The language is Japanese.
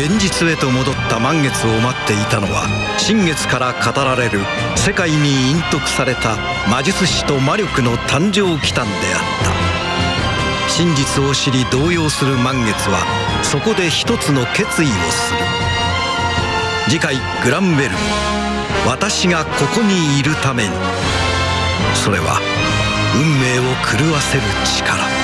現実へと戻った満月を待っていたのは新月から語られる世界に隠匿された魔術師と魔力の誕生祈祷であった。真実を知り動揺する満月はそこで一つの決意をする。次回「グランベル。私がここにいるために」それは運命を狂わせる力。